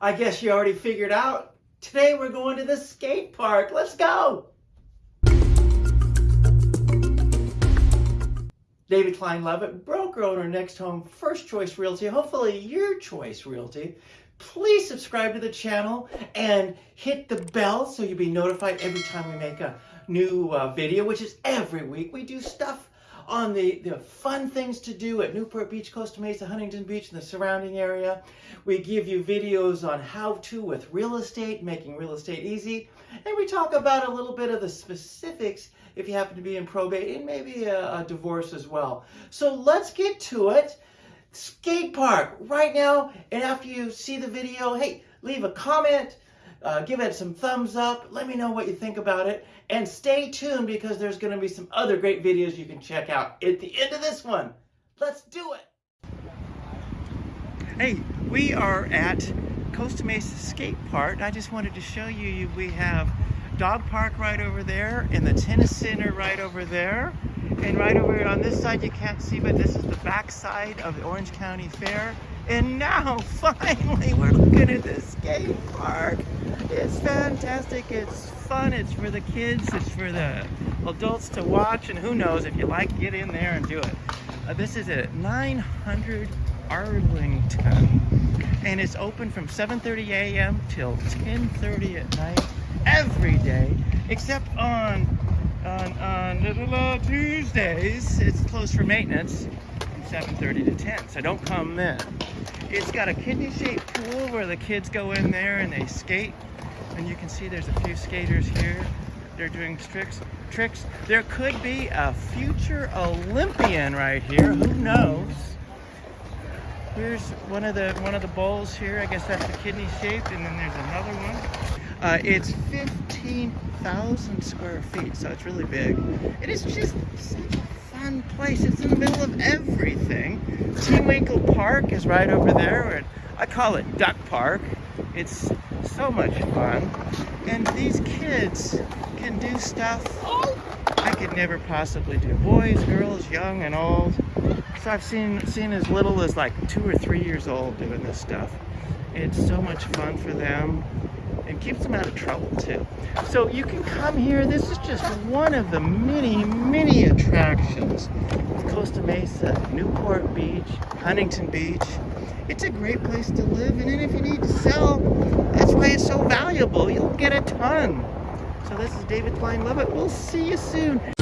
I guess you already figured out. Today we're going to the skate park. Let's go. David Klein Lovett, broker owner, Next Home, First Choice Realty, hopefully your choice realty. Please subscribe to the channel and hit the bell so you'll be notified every time we make a new uh, video, which is every week. We do stuff on the, the fun things to do at Newport Beach, Costa Mesa, Huntington Beach, and the surrounding area. We give you videos on how to with real estate, making real estate easy. And we talk about a little bit of the specifics if you happen to be in probate and maybe a, a divorce as well. So let's get to it. Skate park right now. And after you see the video, hey, leave a comment, uh, give it some thumbs up. Let me know what you think about it. And stay tuned because there's going to be some other great videos you can check out at the end of this one. Let's do it. Hey, we are at Costa Mesa Skate Park. I just wanted to show you we have dog park right over there and the tennis center right over there. And right over on this side you can't see, but this is the back side of the Orange County Fair. And now, finally, we're looking at the skate park. It's fantastic. It's fun. It's for the kids. It's for the adults to watch. And who knows, if you like, get in there and do it. Uh, this is at 900 Arlington. And it's open from 7.30 a.m. till 10.30 at night every day, except on, on, on Tuesdays. It's closed for maintenance from 7.30 to 10. So don't come then. It's got a kidney-shaped pool where the kids go in there and they skate. And you can see there's a few skaters here. They're doing tricks. Tricks. There could be a future Olympian right here. Who knows? Here's one of the one of the bowls here. I guess that's the kidney shaped, and then there's another one. Uh, it's 15,000 square feet, so it's really big. It is just such a fun place. It's in the middle of everything. TeWinkle Park is right over there. And I call it Duck Park. It's so much fun. And these kids can do stuff I could never possibly do. Boys, girls, young and old. So I've seen seen as little as like two or three years old doing this stuff. It's so much fun for them and keeps them out of trouble too. So you can come here. This is just one of the many, many attractions of Costa Mesa, Newport Beach, Huntington Beach. It's a great place to live, and if you need to sell, that's why it's so valuable. You'll get a ton. So this is David Klein Lovett. We'll see you soon.